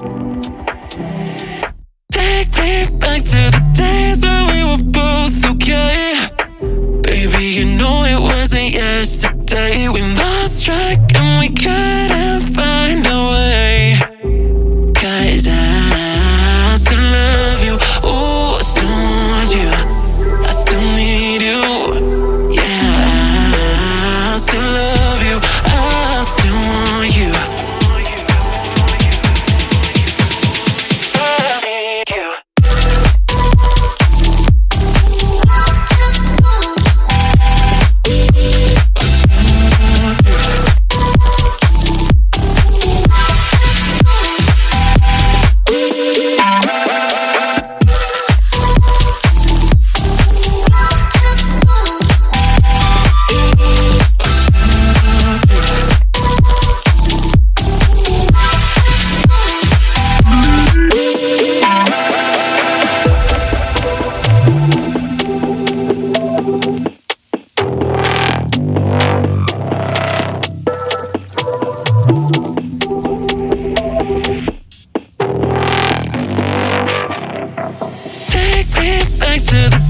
Take me back to the days when we were both okay. Baby, you know it wasn't yesterday when back to the